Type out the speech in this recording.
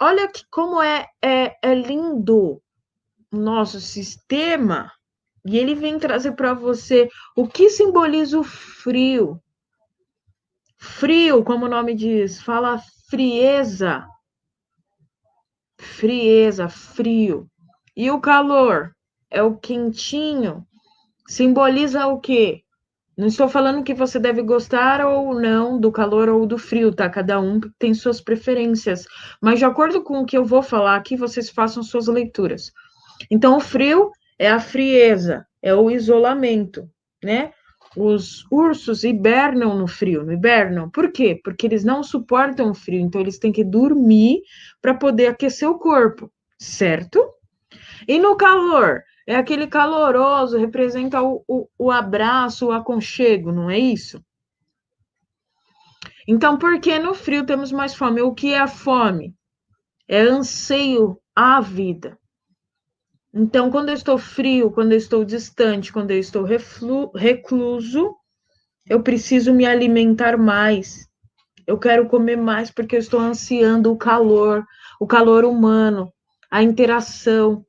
olha que, como é, é, é lindo o nosso sistema. E ele vem trazer para você o que simboliza o frio. Frio, como o nome diz, fala frieza. Frieza, frio. E o calor é o quentinho. Simboliza o quê? Não estou falando que você deve gostar ou não do calor ou do frio, tá? Cada um tem suas preferências. Mas de acordo com o que eu vou falar aqui, vocês façam suas leituras. Então, o frio é a frieza, é o isolamento, né? Os ursos hibernam no frio, não hibernam. Por quê? Porque eles não suportam o frio, então eles têm que dormir para poder aquecer o corpo, certo? E no calor, é aquele caloroso, representa o, o, o abraço, o aconchego, não é isso? Então, por que no frio temos mais fome? O que é a fome? É anseio à vida. Então, quando eu estou frio, quando eu estou distante, quando eu estou recluso, eu preciso me alimentar mais. Eu quero comer mais porque eu estou ansiando o calor, o calor humano, a interação,